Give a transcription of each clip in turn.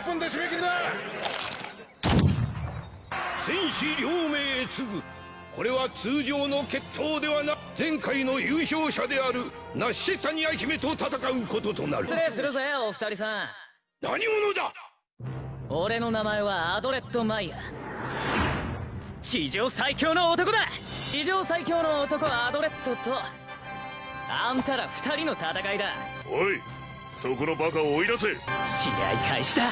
1分で締め切りだ。戦士両名へ次ぐ。これは通常の決闘ではな前回の優勝者であるナッシニア姫と戦うこととなる。失礼するぜお二人さん。何者だ？俺の名前はアドレッド・マイヤ地上最強の男だ。地上最強の男アドレッドとあんたら二人の戦いだ。おいそこのバカを追い出せ。試合開始だ。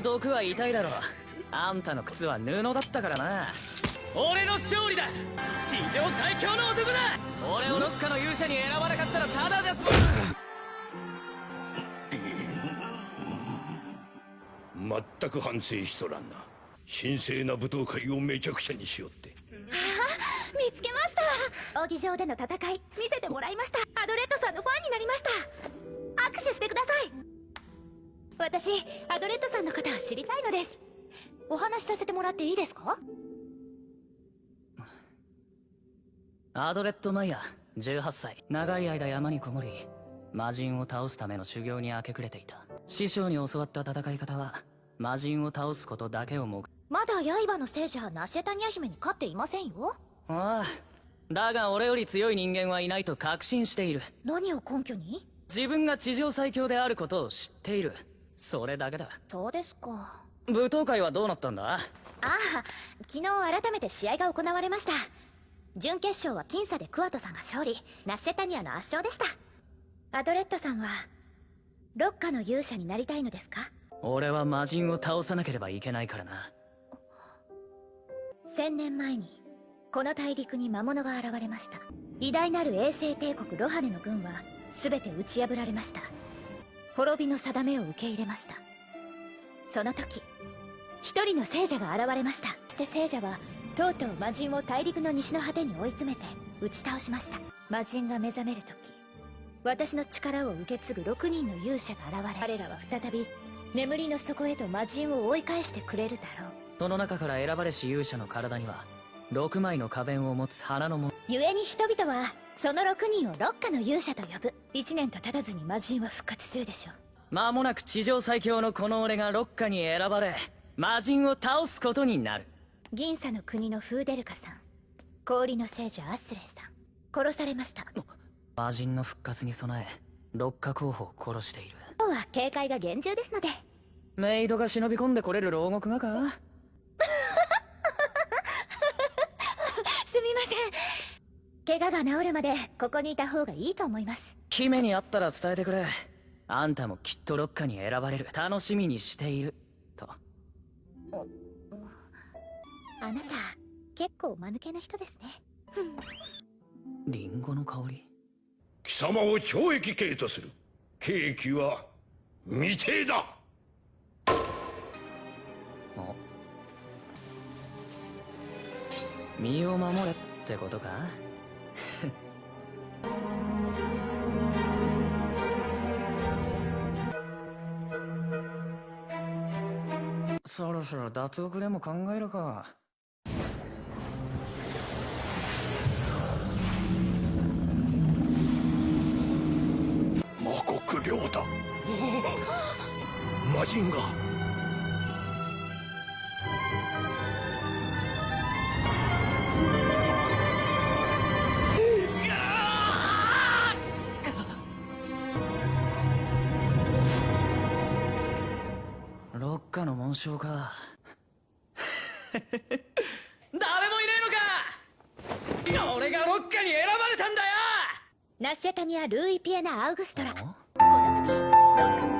の毒は痛いだろあんたの靴は布だったからな。俺の勝利だ。史上最強の男だ。俺をどっかの勇者に選ばなかったらただじゃ済ま全く反省しとらんな。神聖な舞踏会をめちゃくちゃにしよって。見つけました。扇上での戦い見せてもらいました。アドレッドさんのファンになりました。握手してください私アドレッドさんのことを知りたいのです。お話しさせてもらっていいですか？アドレッド・マイヤ18歳。長い間山にこもり魔人を倒すための修行に明け暮れていた。師匠に教わった戦い方は魔人を倒すことだけを目まだ刃の聖者ナシェタニア姫に勝っていませんよ。ああだが俺より強い人間はいないと確信している。何を根拠に？自分が地上最強であることを知っているそれだけだ。そうですか。舞踏会はどうなったんだ？ああ昨日改めて試合が行われました。準決勝は僅差でクワトさんが勝利。ナッシェタニアの圧勝でした。アドレッドさんはロッカの勇者になりたいのですか？俺は魔人を倒さなければいけないからな。千年前にこの大陸に魔物が現れました。偉大なる衛星帝国ロハネの軍は全て打ち破られました滅びの定めを受け入れました。その時一人の聖者が現れました。そして聖者はとうとう魔人を大陸の西の果てに追い詰めて打ち倒しました。魔人が目覚める時私の力を受け継ぐ6人の勇者が現れ彼らは再び眠りの底へと魔人を追い返してくれるだろう。その中から選ばれし勇者の体には6枚の花弁を持つ花のも故に人々はその6人を六花の勇者と呼ぶ。1年と経たずに魔人は復活するでしょう。間もなく地上最強のこの俺が六花に選ばれ魔人を倒すことになる。銀沙の国のフーデルカさん。氷の聖女アスレイさん。殺されました。魔人の復活に備え六花候補を殺している。今日は警戒が厳重ですので。メイドが忍び込んでこれる牢獄がかすみません怪我が治るまでここにいた方がいいと思います。姫に会ったら伝えてくれ。あんたもきっと六花に選ばれる。楽しみにしている。と。あなた結構間抜けな人ですね。リンゴの香り。貴様を懲役刑とする。刑期は未定だ。お。身を守れってことか？そろそろ脱獄でも考えるか。魔国領だ。魔人が。紋章か。誰もいねえのか！俺が六花に選ばれたんだよ！ナッシェタニア・ルーイ・ピエナ・アウグストラ。この度ロッカの